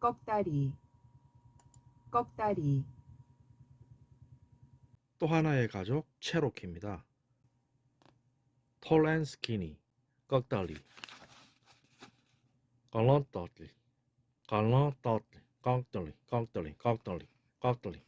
꺽다리. 꺽다리. 또 하나의 가족 체로키입니다. 톨앤 스키니 꺽다리. 갈란따리. 갈란따리. 꺽다리. 꺽다리. 꺽다리. 꺽다리.